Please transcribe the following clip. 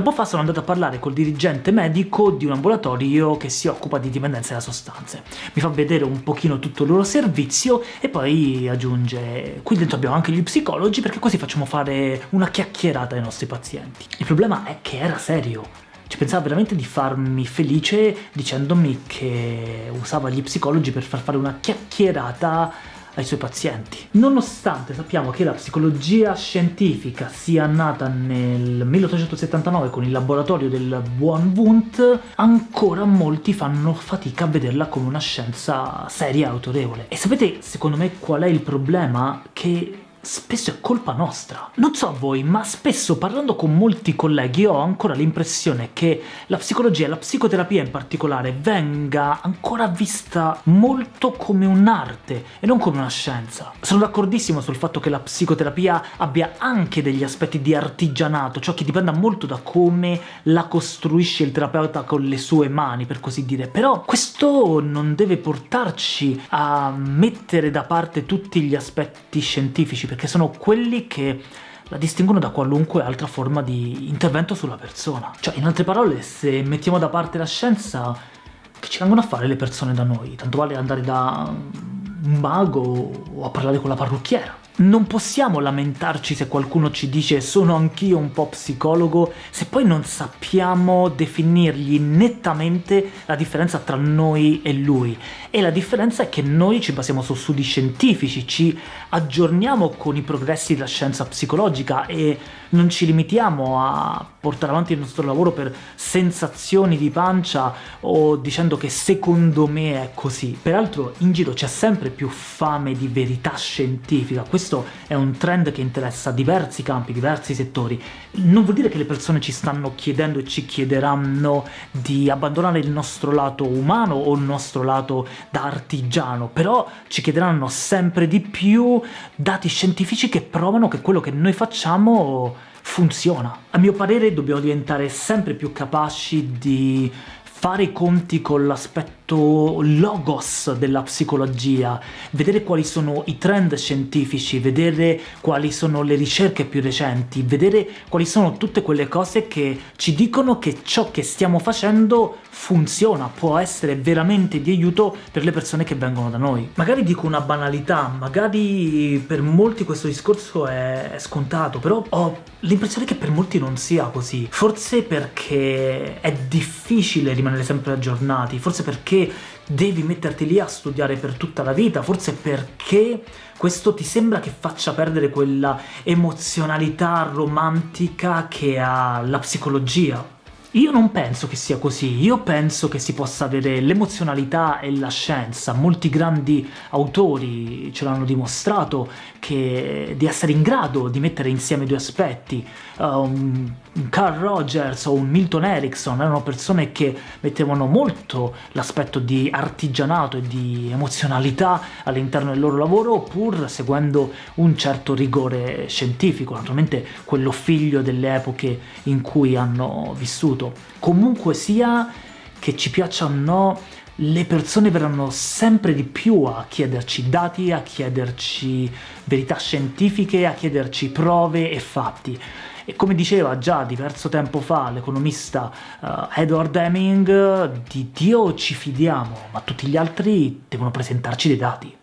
Tempo fa sono andato a parlare col dirigente medico di un ambulatorio che si occupa di dipendenze da sostanze. Mi fa vedere un pochino tutto il loro servizio e poi aggiunge qui dentro abbiamo anche gli psicologi perché così facciamo fare una chiacchierata ai nostri pazienti. Il problema è che era serio. Ci pensava veramente di farmi felice dicendomi che usava gli psicologi per far fare una chiacchierata ai suoi pazienti. Nonostante sappiamo che la psicologia scientifica sia nata nel 1879 con il laboratorio del buon Wundt, ancora molti fanno fatica a vederla come una scienza seria e autorevole. E sapete secondo me qual è il problema? Che spesso è colpa nostra. Non so voi, ma spesso parlando con molti colleghi ho ancora l'impressione che la psicologia e la psicoterapia in particolare venga ancora vista molto come un'arte e non come una scienza. Sono d'accordissimo sul fatto che la psicoterapia abbia anche degli aspetti di artigianato, ciò che dipenda molto da come la costruisce il terapeuta con le sue mani, per così dire, però questo non deve portarci a mettere da parte tutti gli aspetti scientifici, perché sono quelli che la distinguono da qualunque altra forma di intervento sulla persona. Cioè, in altre parole, se mettiamo da parte la scienza, che ci vengono a fare le persone da noi? Tanto vale andare da un mago o a parlare con la parrucchiera. Non possiamo lamentarci se qualcuno ci dice «sono anch'io un po' psicologo» se poi non sappiamo definirgli nettamente la differenza tra noi e lui. E la differenza è che noi ci basiamo su studi scientifici, ci aggiorniamo con i progressi della scienza psicologica e non ci limitiamo a portare avanti il nostro lavoro per sensazioni di pancia o dicendo che secondo me è così. Peraltro in giro c'è sempre più fame di verità scientifica, questo è un trend che interessa diversi campi, diversi settori. Non vuol dire che le persone ci stanno chiedendo e ci chiederanno di abbandonare il nostro lato umano o il nostro lato da artigiano, però ci chiederanno sempre di più dati scientifici che provano che quello che noi facciamo funziona. A mio parere dobbiamo diventare sempre più capaci di fare i conti con l'aspetto logos della psicologia, vedere quali sono i trend scientifici, vedere quali sono le ricerche più recenti, vedere quali sono tutte quelle cose che ci dicono che ciò che stiamo facendo funziona, può essere veramente di aiuto per le persone che vengono da noi. Magari dico una banalità, magari per molti questo discorso è scontato, però ho l'impressione che per molti non sia così. Forse perché è difficile rimanere sempre aggiornati, forse perché devi metterti lì a studiare per tutta la vita, forse perché questo ti sembra che faccia perdere quella emozionalità romantica che ha la psicologia. Io non penso che sia così, io penso che si possa avere l'emozionalità e la scienza. Molti grandi autori ce l'hanno dimostrato che, di essere in grado di mettere insieme due aspetti. Um, Carl Rogers o un Milton Erickson erano persone che mettevano molto l'aspetto di artigianato e di emozionalità all'interno del loro lavoro, pur seguendo un certo rigore scientifico, naturalmente quello figlio delle epoche in cui hanno vissuto assoluto. Comunque sia che ci piaccia o no, le persone verranno sempre di più a chiederci dati, a chiederci verità scientifiche, a chiederci prove e fatti. E come diceva già diverso tempo fa l'economista uh, Edward Deming, di Dio ci fidiamo, ma tutti gli altri devono presentarci dei dati.